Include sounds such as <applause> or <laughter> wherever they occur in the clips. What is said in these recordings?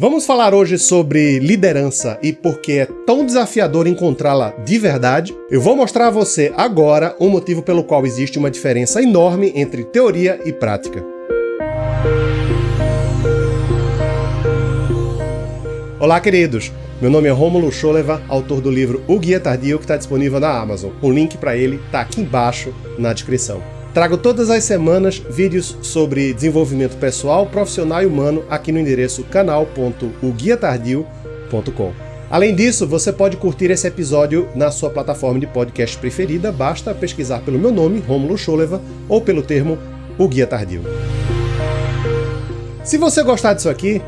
Vamos falar hoje sobre liderança e por que é tão desafiador encontrá-la de verdade. Eu vou mostrar a você agora o motivo pelo qual existe uma diferença enorme entre teoria e prática. Olá, queridos! Meu nome é Rômulo Scholeva, autor do livro O Guia Tardio, que está disponível na Amazon. O link para ele está aqui embaixo na descrição. Trago todas as semanas vídeos sobre desenvolvimento pessoal, profissional e humano aqui no endereço canal.oguiatardio.com. Além disso, você pode curtir esse episódio na sua plataforma de podcast preferida, basta pesquisar pelo meu nome, Romulo Scholeva, ou pelo termo O Guia Tardio. Se você gostar disso aqui,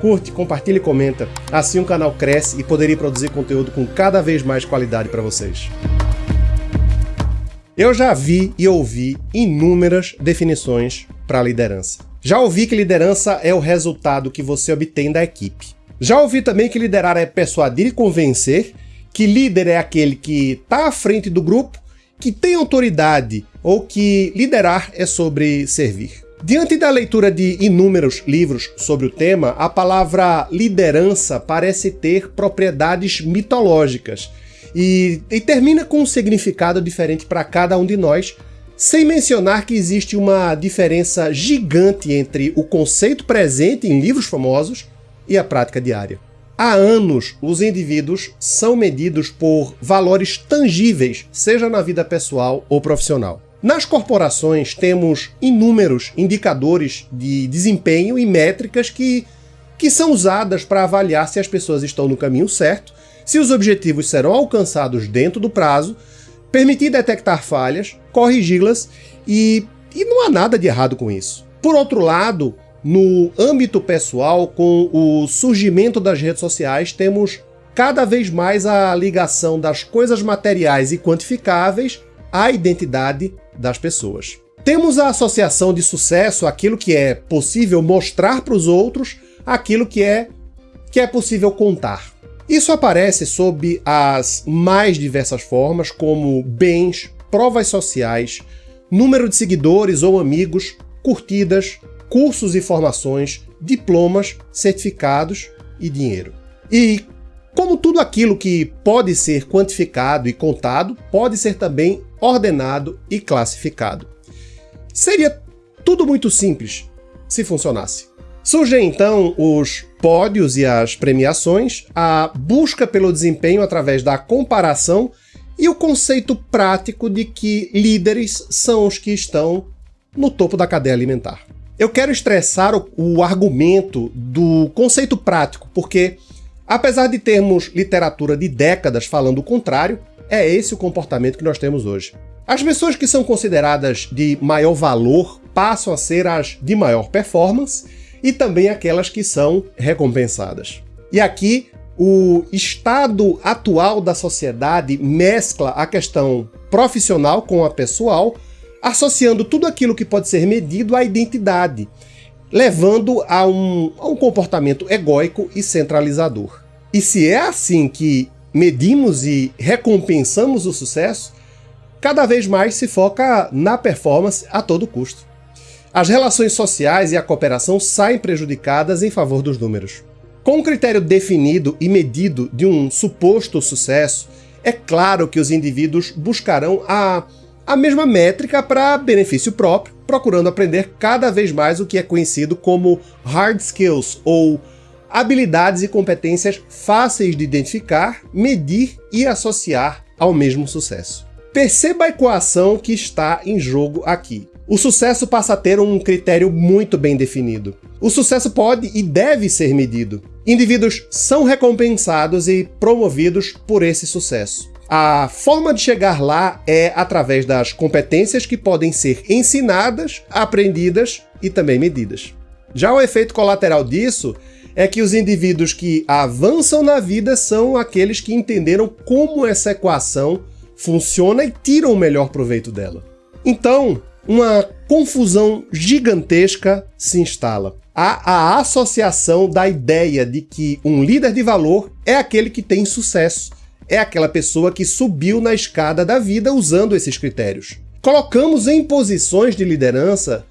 curte, compartilha e comenta. Assim o canal cresce e poderia produzir conteúdo com cada vez mais qualidade para vocês. Eu já vi e ouvi inúmeras definições para liderança. Já ouvi que liderança é o resultado que você obtém da equipe. Já ouvi também que liderar é persuadir e convencer, que líder é aquele que está à frente do grupo, que tem autoridade ou que liderar é sobre servir. Diante da leitura de inúmeros livros sobre o tema, a palavra liderança parece ter propriedades mitológicas e, e termina com um significado diferente para cada um de nós, sem mencionar que existe uma diferença gigante entre o conceito presente em livros famosos e a prática diária. Há anos, os indivíduos são medidos por valores tangíveis, seja na vida pessoal ou profissional. Nas corporações, temos inúmeros indicadores de desempenho e métricas que, que são usadas para avaliar se as pessoas estão no caminho certo se os objetivos serão alcançados dentro do prazo, permitir detectar falhas, corrigi-las e, e não há nada de errado com isso. Por outro lado, no âmbito pessoal, com o surgimento das redes sociais, temos cada vez mais a ligação das coisas materiais e quantificáveis à identidade das pessoas. Temos a associação de sucesso, aquilo que é possível mostrar para os outros, aquilo que é, que é possível contar. Isso aparece sob as mais diversas formas, como bens, provas sociais, número de seguidores ou amigos, curtidas, cursos e formações, diplomas, certificados e dinheiro. E como tudo aquilo que pode ser quantificado e contado, pode ser também ordenado e classificado. Seria tudo muito simples se funcionasse. Surgem então os pódios e as premiações, a busca pelo desempenho através da comparação e o conceito prático de que líderes são os que estão no topo da cadeia alimentar. Eu quero estressar o, o argumento do conceito prático, porque apesar de termos literatura de décadas falando o contrário, é esse o comportamento que nós temos hoje. As pessoas que são consideradas de maior valor passam a ser as de maior performance e também aquelas que são recompensadas. E aqui, o estado atual da sociedade mescla a questão profissional com a pessoal, associando tudo aquilo que pode ser medido à identidade, levando a um, a um comportamento egóico e centralizador. E se é assim que medimos e recompensamos o sucesso, cada vez mais se foca na performance a todo custo. As relações sociais e a cooperação saem prejudicadas em favor dos números. Com um critério definido e medido de um suposto sucesso, é claro que os indivíduos buscarão a, a mesma métrica para benefício próprio, procurando aprender cada vez mais o que é conhecido como hard skills, ou habilidades e competências fáceis de identificar, medir e associar ao mesmo sucesso. Perceba a equação que está em jogo aqui. O sucesso passa a ter um critério muito bem definido. O sucesso pode e deve ser medido. Indivíduos são recompensados e promovidos por esse sucesso. A forma de chegar lá é através das competências que podem ser ensinadas, aprendidas e também medidas. Já o efeito colateral disso é que os indivíduos que avançam na vida são aqueles que entenderam como essa equação funciona e tiram o melhor proveito dela. Então, uma confusão gigantesca se instala. Há a associação da ideia de que um líder de valor é aquele que tem sucesso, é aquela pessoa que subiu na escada da vida usando esses critérios. Colocamos em posições de liderança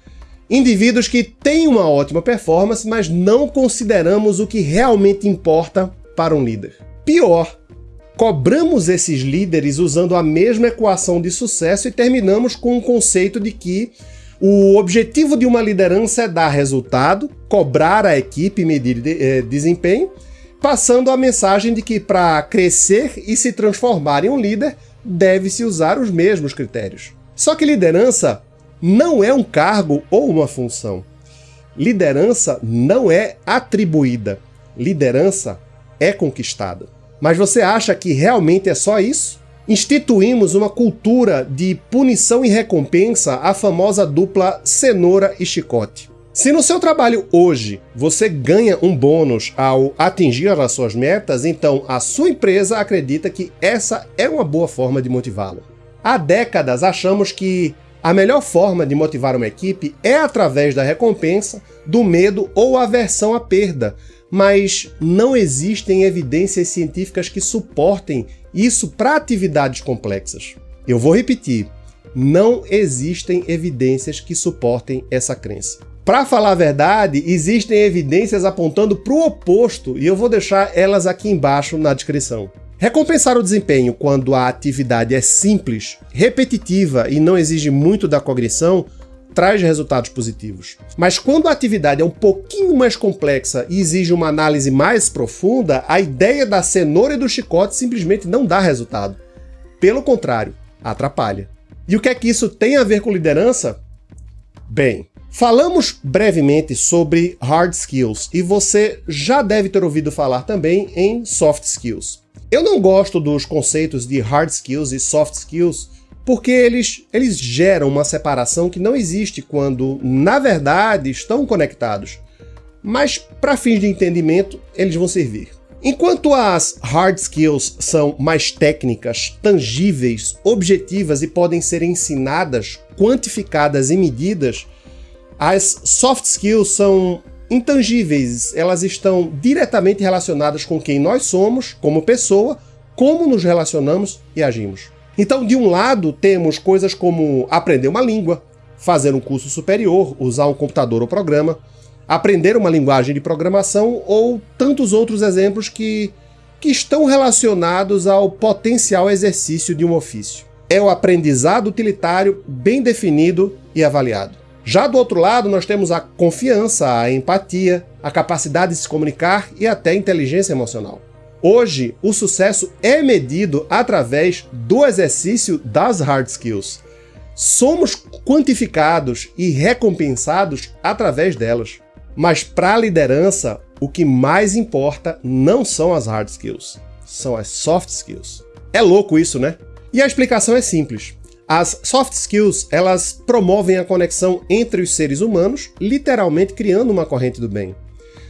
Indivíduos que têm uma ótima performance, mas não consideramos o que realmente importa para um líder. Pior, cobramos esses líderes usando a mesma equação de sucesso e terminamos com o conceito de que o objetivo de uma liderança é dar resultado, cobrar a equipe e medir de, eh, desempenho, passando a mensagem de que para crescer e se transformar em um líder, deve-se usar os mesmos critérios. Só que liderança não é um cargo ou uma função. Liderança não é atribuída. Liderança é conquistada. Mas você acha que realmente é só isso? Instituímos uma cultura de punição e recompensa, a famosa dupla cenoura e chicote. Se no seu trabalho hoje você ganha um bônus ao atingir as suas metas, então a sua empresa acredita que essa é uma boa forma de motivá-lo. Há décadas achamos que a melhor forma de motivar uma equipe é através da recompensa, do medo ou aversão à perda, mas não existem evidências científicas que suportem isso para atividades complexas. Eu vou repetir, não existem evidências que suportem essa crença. Para falar a verdade, existem evidências apontando para o oposto e eu vou deixar elas aqui embaixo na descrição. Recompensar o desempenho quando a atividade é simples, repetitiva e não exige muito da cognição traz resultados positivos. Mas quando a atividade é um pouquinho mais complexa e exige uma análise mais profunda, a ideia da cenoura e do chicote simplesmente não dá resultado. Pelo contrário, atrapalha. E o que é que isso tem a ver com liderança? Bem, Falamos brevemente sobre hard skills e você já deve ter ouvido falar também em soft skills. Eu não gosto dos conceitos de hard skills e soft skills porque eles, eles geram uma separação que não existe quando, na verdade, estão conectados. Mas, para fins de entendimento, eles vão servir. Enquanto as hard skills são mais técnicas, tangíveis, objetivas e podem ser ensinadas, quantificadas e medidas, as soft skills são intangíveis, elas estão diretamente relacionadas com quem nós somos como pessoa, como nos relacionamos e agimos. Então, de um lado, temos coisas como aprender uma língua, fazer um curso superior, usar um computador ou programa, aprender uma linguagem de programação ou tantos outros exemplos que, que estão relacionados ao potencial exercício de um ofício. É o aprendizado utilitário bem definido e avaliado. Já do outro lado, nós temos a confiança, a empatia, a capacidade de se comunicar e até a inteligência emocional. Hoje, o sucesso é medido através do exercício das hard skills. Somos quantificados e recompensados através delas. Mas para a liderança, o que mais importa não são as hard skills, são as soft skills. É louco isso, né? E a explicação é simples. As soft skills, elas promovem a conexão entre os seres humanos, literalmente criando uma corrente do bem.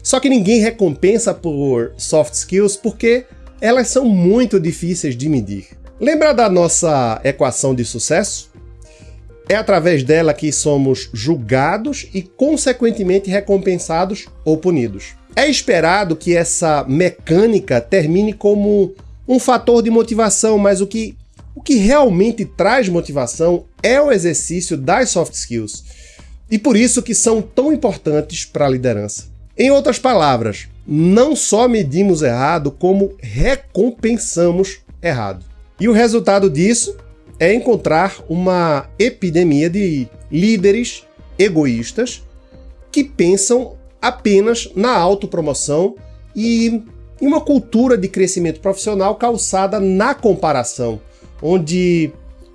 Só que ninguém recompensa por soft skills porque elas são muito difíceis de medir. Lembra da nossa equação de sucesso? É através dela que somos julgados e, consequentemente, recompensados ou punidos. É esperado que essa mecânica termine como um fator de motivação, mas o que o que realmente traz motivação é o exercício das soft skills, e por isso que são tão importantes para a liderança. Em outras palavras, não só medimos errado, como recompensamos errado. E o resultado disso é encontrar uma epidemia de líderes egoístas que pensam apenas na autopromoção e em uma cultura de crescimento profissional calçada na comparação, onde,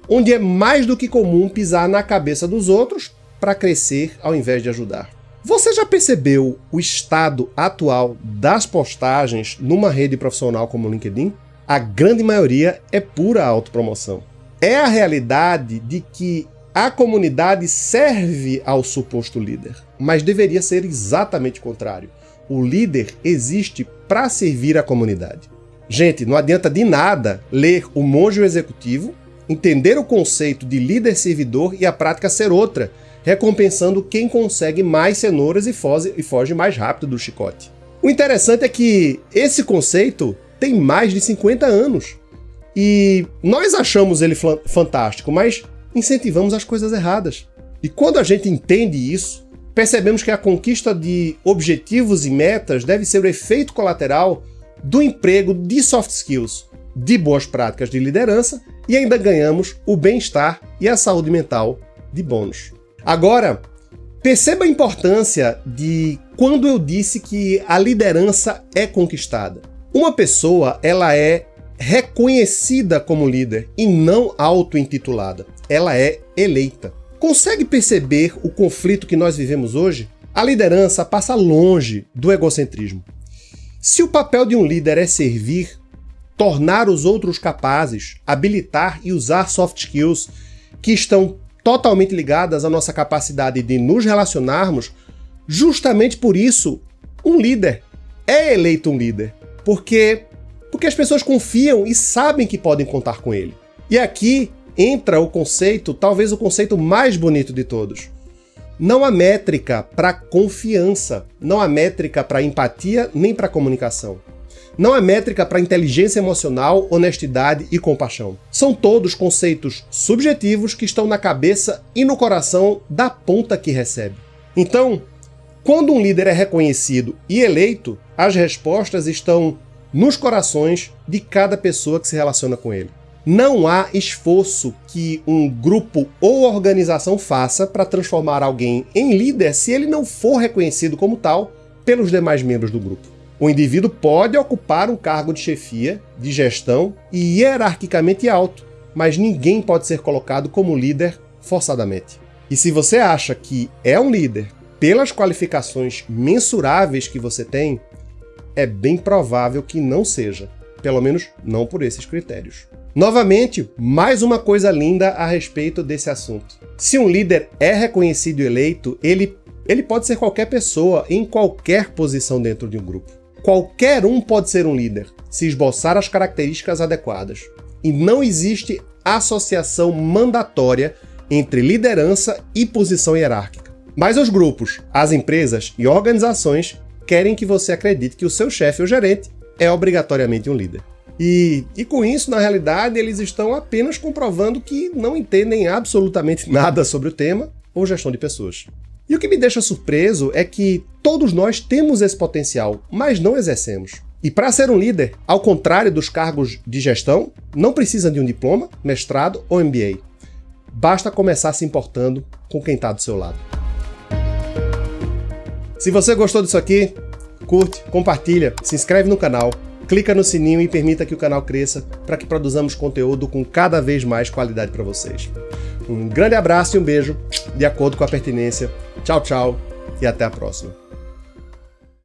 onde é mais do que comum pisar na cabeça dos outros para crescer ao invés de ajudar. Você já percebeu o estado atual das postagens numa rede profissional como o LinkedIn? A grande maioria é pura autopromoção. É a realidade de que a comunidade serve ao suposto líder, mas deveria ser exatamente o contrário. O líder existe para servir a comunidade. Gente, não adianta de nada ler O Monge o Executivo, entender o conceito de líder-servidor e a prática ser outra, recompensando quem consegue mais cenouras e foge, e foge mais rápido do chicote. O interessante é que esse conceito tem mais de 50 anos. E nós achamos ele fantástico, mas incentivamos as coisas erradas. E quando a gente entende isso, percebemos que a conquista de objetivos e metas deve ser o efeito colateral do emprego de soft skills, de boas práticas de liderança e ainda ganhamos o bem-estar e a saúde mental de bônus. Agora, perceba a importância de quando eu disse que a liderança é conquistada. Uma pessoa, ela é reconhecida como líder e não auto-intitulada. Ela é eleita. Consegue perceber o conflito que nós vivemos hoje? A liderança passa longe do egocentrismo. Se o papel de um líder é servir, tornar os outros capazes, habilitar e usar soft skills que estão totalmente ligadas à nossa capacidade de nos relacionarmos, justamente por isso, um líder é eleito um líder. Porque, porque as pessoas confiam e sabem que podem contar com ele. E aqui entra o conceito, talvez o conceito mais bonito de todos. Não há métrica para confiança, não há métrica para empatia nem para comunicação. Não há métrica para inteligência emocional, honestidade e compaixão. São todos conceitos subjetivos que estão na cabeça e no coração da ponta que recebe. Então, quando um líder é reconhecido e eleito, as respostas estão nos corações de cada pessoa que se relaciona com ele. Não há esforço que um grupo ou organização faça para transformar alguém em líder se ele não for reconhecido como tal pelos demais membros do grupo. O indivíduo pode ocupar um cargo de chefia, de gestão e hierarquicamente alto, mas ninguém pode ser colocado como líder forçadamente. E se você acha que é um líder pelas qualificações mensuráveis que você tem, é bem provável que não seja, pelo menos não por esses critérios. Novamente, mais uma coisa linda a respeito desse assunto. Se um líder é reconhecido e eleito, ele, ele pode ser qualquer pessoa em qualquer posição dentro de um grupo. Qualquer um pode ser um líder, se esboçar as características adequadas. E não existe associação mandatória entre liderança e posição hierárquica. Mas os grupos, as empresas e organizações querem que você acredite que o seu chefe ou gerente é obrigatoriamente um líder. E, e com isso, na realidade, eles estão apenas comprovando que não entendem absolutamente <laughs> nada sobre o tema ou gestão de pessoas. E o que me deixa surpreso é que todos nós temos esse potencial, mas não exercemos. E para ser um líder, ao contrário dos cargos de gestão, não precisa de um diploma, mestrado ou MBA. Basta começar se importando com quem está do seu lado. Se você gostou disso aqui, curte, compartilha, se inscreve no canal clica no sininho e permita que o canal cresça para que produzamos conteúdo com cada vez mais qualidade para vocês. Um grande abraço e um beijo, de acordo com a pertinência. Tchau, tchau e até a próxima.